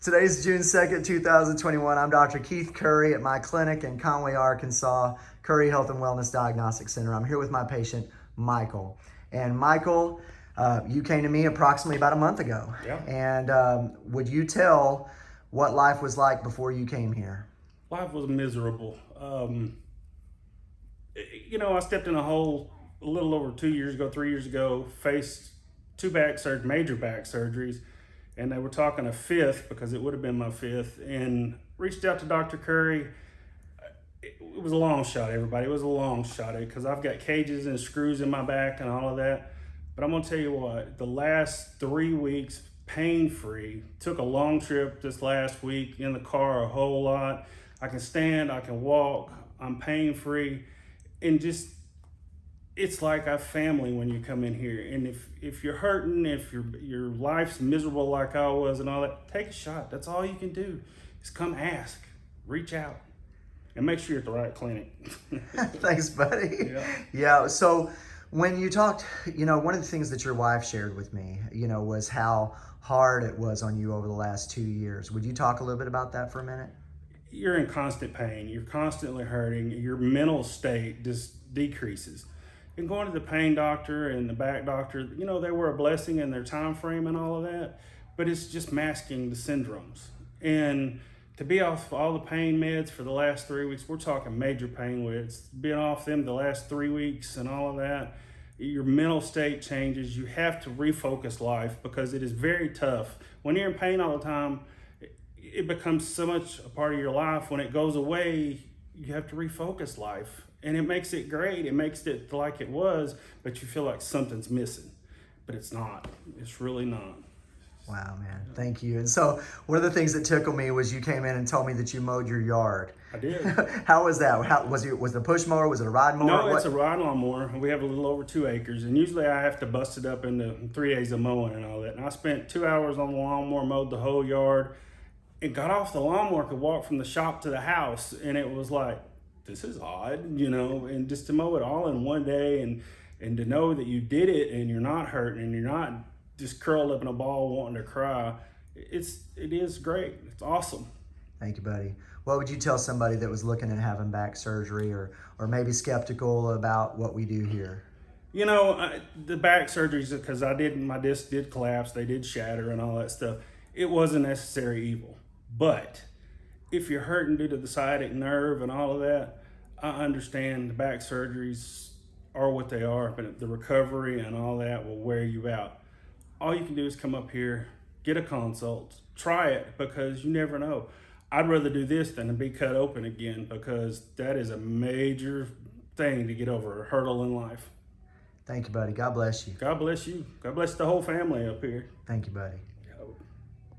Today's June 2nd, 2021. I'm Dr. Keith Curry at my clinic in Conway, Arkansas, Curry Health and Wellness Diagnostic Center. I'm here with my patient, Michael. And Michael, uh, you came to me approximately about a month ago. Yeah. And um, would you tell what life was like before you came here? Life was miserable. Um, you know, I stepped in a hole a little over two years ago, three years ago, faced two back surgery, major back surgeries and they were talking a fifth because it would have been my fifth and reached out to Dr. Curry. It was a long shot, everybody. It was a long shot because I've got cages and screws in my back and all of that. But I'm gonna tell you what, the last three weeks, pain free. Took a long trip this last week in the car a whole lot. I can stand, I can walk, I'm pain free. And just it's like a family when you come in here. And if if you're hurting, if your your life's miserable like I was and all that, take a shot. That's all you can do. Is come ask, reach out, and make sure you're at the right clinic. Thanks, buddy. Yeah. yeah. So when you talked, you know, one of the things that your wife shared with me, you know, was how hard it was on you over the last two years. Would you talk a little bit about that for a minute? You're in constant pain. You're constantly hurting. Your mental state just decreases and going to the pain doctor and the back doctor, you know, they were a blessing in their time frame and all of that, but it's just masking the syndromes. And to be off all the pain meds for the last three weeks, we're talking major pain meds, being off them the last three weeks and all of that, your mental state changes. You have to refocus life because it is very tough. When you're in pain all the time, it becomes so much a part of your life. When it goes away, you have to refocus life and it makes it great. It makes it like it was, but you feel like something's missing, but it's not. It's really not. Wow, man. Thank you. And so one of the things that tickled me was you came in and told me that you mowed your yard. I did. How was that? How was it? Was it a push mower? Was it a ride mower? No, it's a ride lawnmower. We have a little over two acres, and usually I have to bust it up into three days of mowing and all that. And I spent two hours on the lawnmower, mowed the whole yard, and got off the lawnmower, could walk from the shop to the house, and it was like, this is odd, you know, and just to mow it all in one day and and to know that you did it and you're not hurting and you're not just curled up in a ball wanting to cry, it's it is great. It's awesome. Thank you, buddy. What would you tell somebody that was looking at having back surgery or, or maybe skeptical about what we do here? You know, I, the back surgeries, because I did, my disc did collapse, they did shatter and all that stuff. It was a necessary evil. But if you're hurting due to the sciatic nerve and all of that, I understand the back surgeries are what they are, but the recovery and all that will wear you out. All you can do is come up here, get a consult, try it because you never know. I'd rather do this than to be cut open again because that is a major thing to get over, a hurdle in life. Thank you, buddy. God bless you. God bless you. God bless the whole family up here. Thank you, buddy.